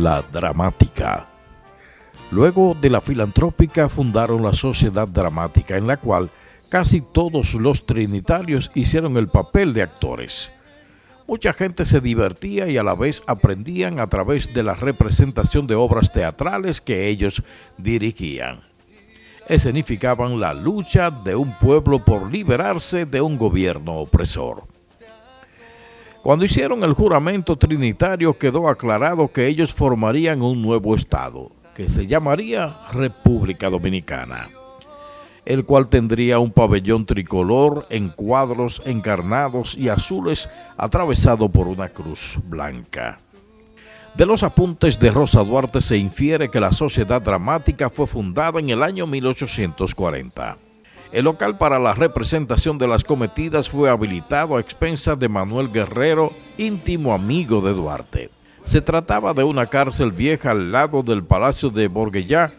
la dramática. Luego de la filantrópica fundaron la Sociedad Dramática, en la cual casi todos los trinitarios hicieron el papel de actores. Mucha gente se divertía y a la vez aprendían a través de la representación de obras teatrales que ellos dirigían. Escenificaban la lucha de un pueblo por liberarse de un gobierno opresor. Cuando hicieron el juramento trinitario quedó aclarado que ellos formarían un nuevo Estado, que se llamaría República Dominicana, el cual tendría un pabellón tricolor en cuadros encarnados y azules atravesado por una cruz blanca. De los apuntes de Rosa Duarte se infiere que la Sociedad Dramática fue fundada en el año 1840. El local para la representación de las cometidas fue habilitado a expensas de Manuel Guerrero, íntimo amigo de Duarte. Se trataba de una cárcel vieja al lado del Palacio de Borguellá,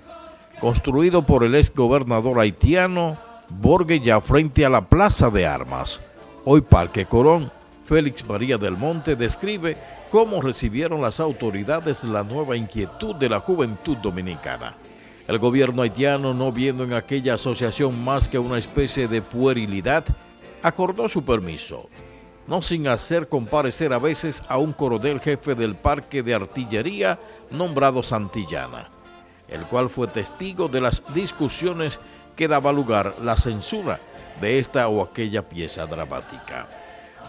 construido por el ex gobernador haitiano Borguellá frente a la Plaza de Armas. Hoy Parque Colón, Félix María del Monte describe cómo recibieron las autoridades la nueva inquietud de la juventud dominicana. El gobierno haitiano, no viendo en aquella asociación más que una especie de puerilidad, acordó su permiso no sin hacer comparecer a veces a un coronel jefe del parque de artillería nombrado Santillana, el cual fue testigo de las discusiones que daba lugar la censura de esta o aquella pieza dramática.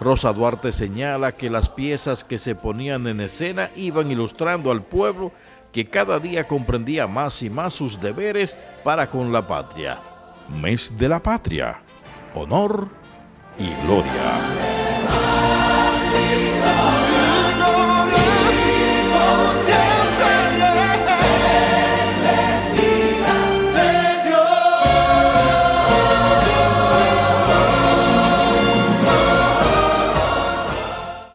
Rosa Duarte señala que las piezas que se ponían en escena iban ilustrando al pueblo que cada día comprendía más y más sus deberes para con la patria. Mes de la patria, honor y gloria.